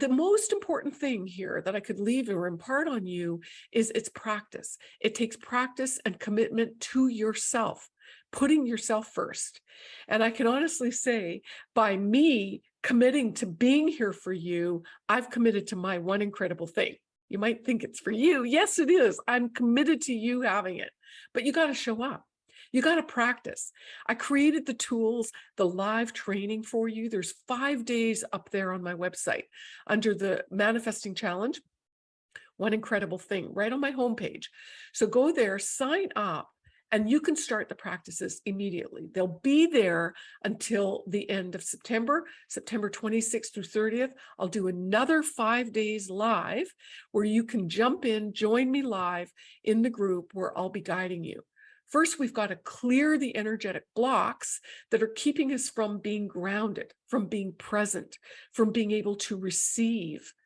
the most important thing here that I could leave or impart on you is it's practice. It takes practice and commitment to yourself, putting yourself first. And I can honestly say by me committing to being here for you, I've committed to my one incredible thing. You might think it's for you. Yes, it is. I'm committed to you having it, but you got to show up. You got to practice. I created the tools, the live training for you. There's five days up there on my website under the manifesting challenge. One incredible thing right on my homepage. So go there, sign up, and you can start the practices immediately. They'll be there until the end of September, September 26th through 30th. I'll do another five days live where you can jump in, join me live in the group where I'll be guiding you. First, we've got to clear the energetic blocks that are keeping us from being grounded, from being present, from being able to receive